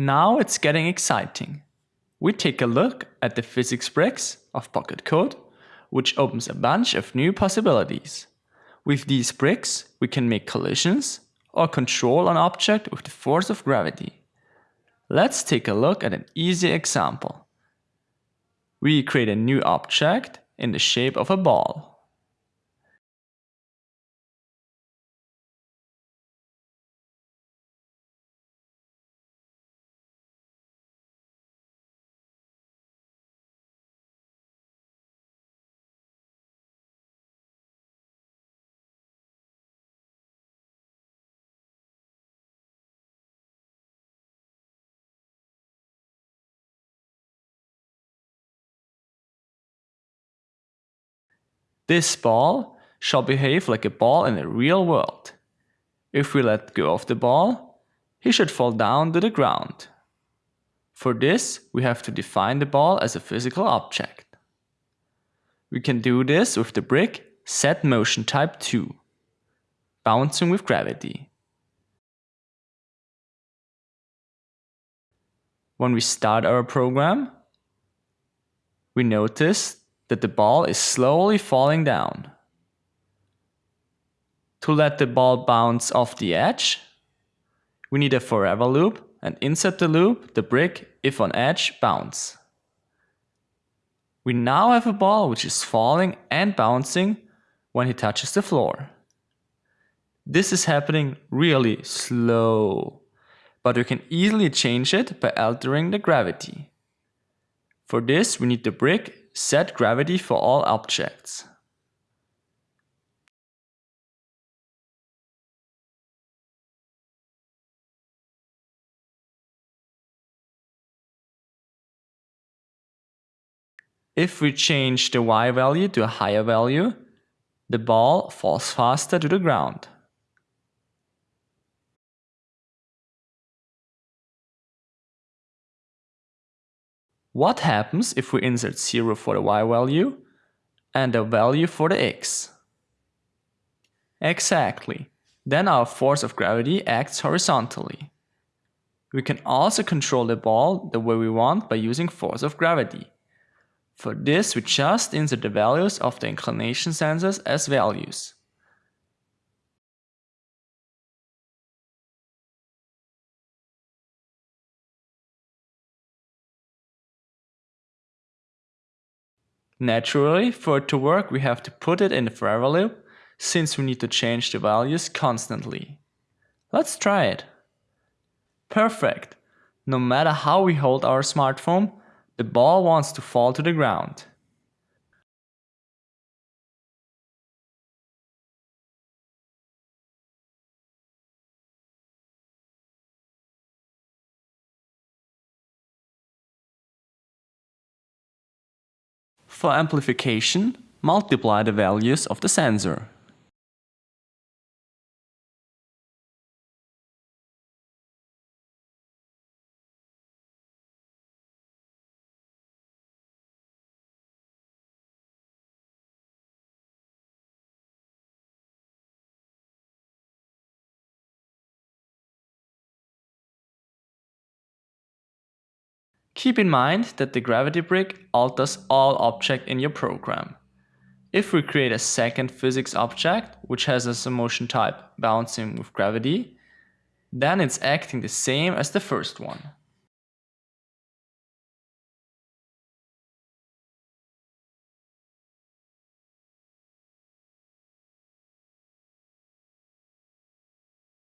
Now it's getting exciting. We take a look at the physics bricks of Pocket Code, which opens a bunch of new possibilities. With these bricks, we can make collisions or control an object with the force of gravity. Let's take a look at an easy example. We create a new object in the shape of a ball. This ball shall behave like a ball in the real world. If we let go of the ball, he should fall down to the ground. For this, we have to define the ball as a physical object. We can do this with the brick set motion type to, bouncing with gravity. When we start our program, we notice that the ball is slowly falling down. To let the ball bounce off the edge, we need a forever loop and insert the loop the brick if on edge bounce. We now have a ball which is falling and bouncing when he touches the floor. This is happening really slow, but we can easily change it by altering the gravity. For this we need the brick Set gravity for all objects. If we change the y value to a higher value, the ball falls faster to the ground. What happens if we insert 0 for the y value and a value for the x? Exactly. Then our force of gravity acts horizontally. We can also control the ball the way we want by using force of gravity. For this we just insert the values of the inclination sensors as values. Naturally, for it to work we have to put it in the forever loop, since we need to change the values constantly. Let's try it. Perfect! No matter how we hold our smartphone, the ball wants to fall to the ground. For amplification, multiply the values of the sensor. Keep in mind that the gravity brick alters all object in your program. If we create a second physics object, which has a motion type bouncing with gravity, then it's acting the same as the first one.